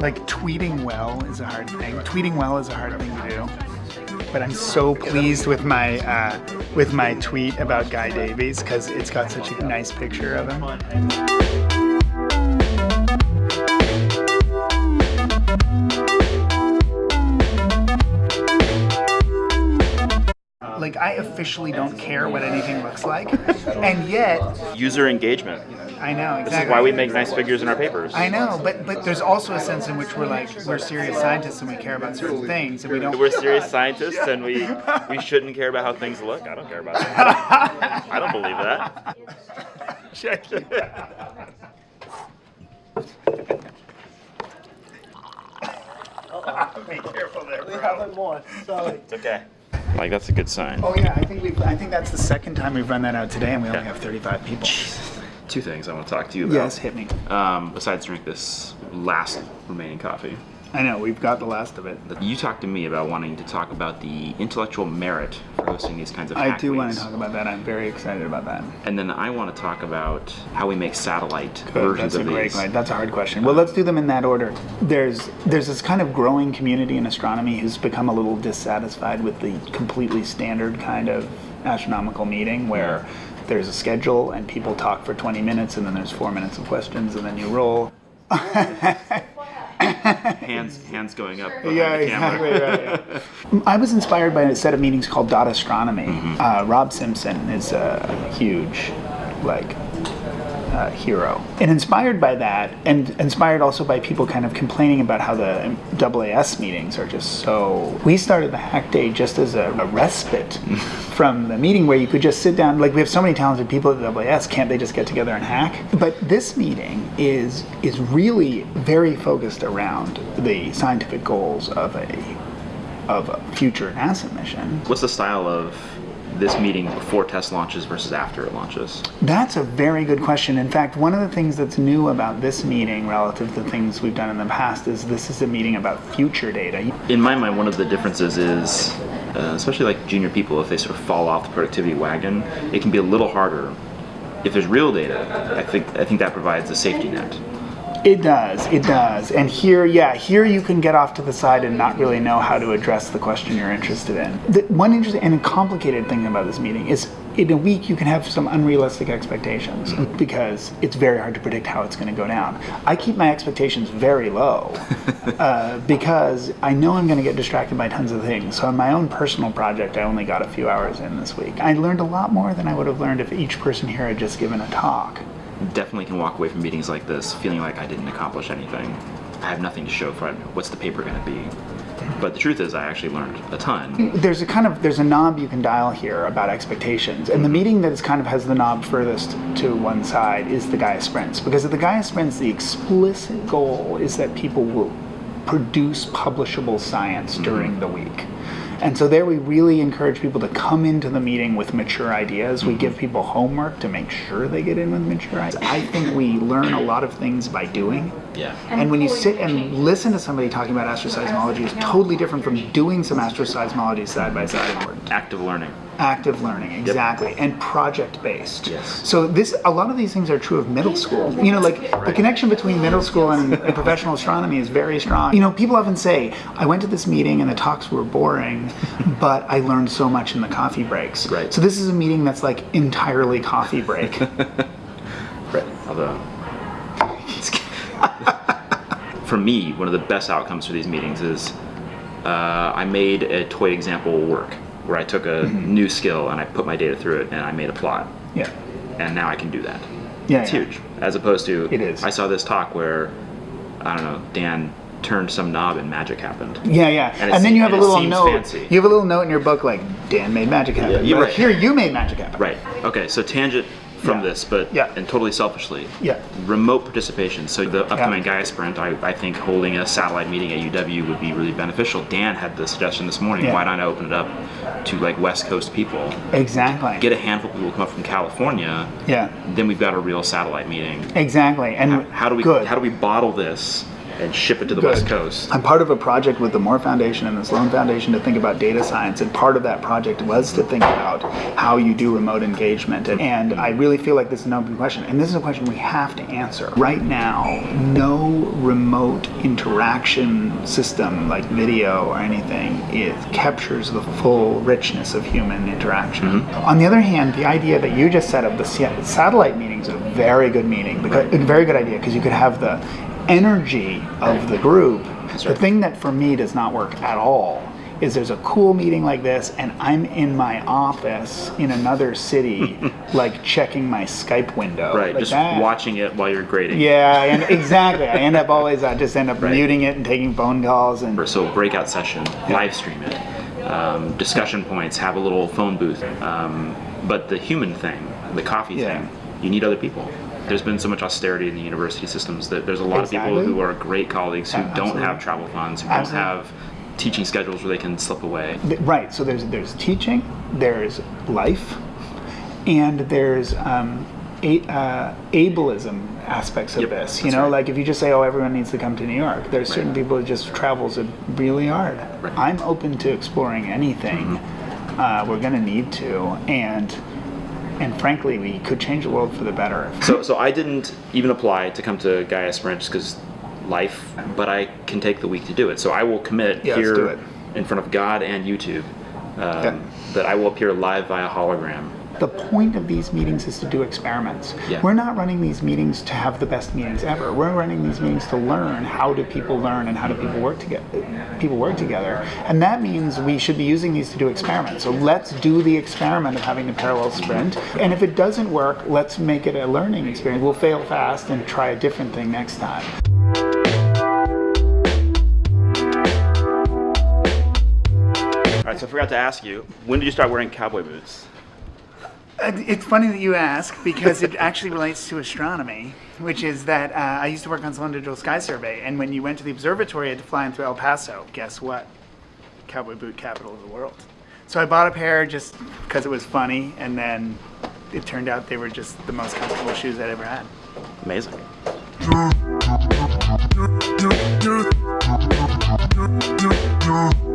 Like tweeting well is a hard thing. Tweeting well is a hard thing to do. But I'm so pleased with my uh, with my tweet about Guy Davies because it's got such a nice picture of him. I officially don't care what anything looks like, and yet User engagement. I know exactly. This is why we make nice figures in our papers. I know, but but there's also a sense in which we're like we're serious scientists and we care about certain things and we don't. We're serious scientists and we we shouldn't care about how things look. I don't care about that. I don't believe that. Check it Be careful there, bro. We have more. Sorry. It's okay. Like that's a good sign. Oh yeah, I think we I think that's the second time we've run that out today, and we only Yeah. have 35 people. Two things I want to talk to you about. Yes, hit me. Um, besides drink this last remaining coffee. I know we've got the last of it. You talked to me about wanting to talk about the intellectual merit for hosting these kinds of I hack do want to talk about that. I'm very excited about that. And then I want to talk about how we make satellite Good, versions That's a of great these. question. That's a hard question. Well, let's do them in that order. There's there's this kind of growing community in astronomy who's become a little dissatisfied with the completely standard kind of astronomical meeting where there's a schedule and people talk for 20 minutes and then there's four minutes of questions and then you roll. Hands, hands going up behind Yeah, exactly. Right, yeah. I was inspired by a set of meetings called Dot Astronomy. Mm-hmm. Uh, Rob Simpson is a huge, like, uh, hero. And inspired by that, and inspired also by people kind of complaining about how the AAS meetings are just so. We started the Hack Day just as a, a respite from the meeting where you could just sit down. Like we have so many talented people at AAS, can't they just get together and hack? But this meeting is is really very focused around the scientific goals of a of a future NASA mission. What's the style of this meeting before TESS launches versus after it launches? That's a very good question. In fact, one of the things that's new about this meeting relative to things we've done in the past is this is a meeting about future data. In my mind, one of the differences is, uh, especially like junior people, if they sort of fall off the productivity wagon, it can be a little harder. If there's real data, I think I think that provides a safety net. It does, it does. And here, yeah, here you can get off to the side and not really know how to address the question you're interested in. The one interesting and complicated thing about this meeting is in a week you can have some unrealistic expectations because it's very hard to predict how it's going to go down. I keep my expectations very low uh, because I know I'm going to get distracted by tons of things. So on my own personal project, I only got a few hours in this week. I learned a lot more than I would have learned if each person here had just given a talk. Definitely can walk away from meetings like this feeling like I didn't accomplish anything. I have nothing to show for it. What's the paper going to be? But the truth is, I actually learned a ton. there's a kind of there's a knob you can dial here about expectations and the meeting that is kind of has the knob furthest to one side is the gaia sprints because at the gaia sprints the explicit goal is that people will produce publishable science mm-hmm. during the week and so there we really encourage people to come into the meeting with mature ideas we give people homework to make sure they get in with mature ideas i think we learn a lot of things by doing Yeah. and when you sit and listen to somebody talking about astroseismology, it's totally different from doing some astroseismology side by side. Active learning. Active learning, exactly, and project based. Yes. So this, a lot of these things are true of middle school. You know, like the connection between middle school and, and professional astronomy is very strong. You know, people often say, "I went to this meeting and the talks were boring, but I learned so much in the coffee breaks." Right. So this is a meeting that's like entirely coffee break. Right. Although, for me, one of the best outcomes for these meetings is uh, I made a toy example work where I took a Mm-hmm. new skill and I put my data through it and I made a plot. yeah. And now I can do that. Yeah. It's yeah. huge. As opposed to, It is. I saw this talk where, I don't know, Dan turned some knob and magic happened. Yeah, yeah. And And, then you have a little note. fancy. You have a little note in your book like Dan made magic happen. you're But right. Here you made magic happen. Right. Okay. So tangent from Yeah. this, but Yeah. and totally selfishly. Yeah. Remote participation. So the upcoming Gaia Sprint, I, I think holding a satellite meeting at UW would be really beneficial. Dan had the suggestion this morning. Yeah. Why not I open it up to like West Coast people? Exactly. Get a handful of people who come up from California. yeah. Then we've got a real satellite meeting. Exactly. And How do we good. how do we bottle this and ship it to the Good. West Coast. I'm part of a project with the Moore Foundation and the Sloan Foundation to think about data science, and part of that project was to think about how you do remote engagement. And, and I really feel like this is an open question, and this is a question we have to answer. Right now, no remote interaction system like video or anything it captures the full richness of human interaction. Mm-hmm. On the other hand, the idea that you just said of the satellite meeting is a very good meeting, because, a very good idea, because you could have the energy of the group. The thing that for me does not work at all is there's a cool meeting like this and I'm in my office in another city like checking my Skype window. Right, like just that. watching it while you're grading. Yeah, and exactly. I end up always I just end up Right. muting it and taking phone calls and So breakout session, live stream it, um, discussion points, have a little phone booth. Um, but the human thing, the coffee Yeah. thing, you need other people. There's been so much austerity in the university systems that there's a lot of people who are great colleagues who don't have travel funds, who Absolutely. don't have teaching schedules where they can slip away. Right. So there's there's teaching, there's life, and there's um, a, uh, ableism aspects of Yep, this. You know, right. like if you just say, "Oh, everyone needs to come to New York," there's certain people who just travels really hard. Right. I'm open to exploring anything. Mm-hmm. Uh, we're going to need to, and and frankly, we could change the world for the better. So, so I didn't even apply to come to Gaia Sprint just because life, but I can take the week to do it. So I will commit Yeah, here in front of God and YouTube um, Yeah. That I will appear live via hologram. The point of these meetings is to do experiments. Yeah. We're not running these meetings to have the best meetings ever. We're running these meetings to learn how do people learn and how do people work together. People work together, and that means we should be using these to do experiments. So let's do the experiment of having the parallel sprint. And if it doesn't work, let's make it a learning experience. We'll fail fast and try a different thing next time. forgot to ask you, when did you start wearing cowboy boots? Uh, it's funny that you ask because it actually relates to astronomy, which is that uh, I used to work on Sloan Digital Sky Survey, and when you went to the observatory, you had to fly in through El Paso. Guess what? Cowboy boot capital of the world. So I bought a pair just because it was funny, and then it turned out they were just the most comfortable shoes I'd ever had. Amazing.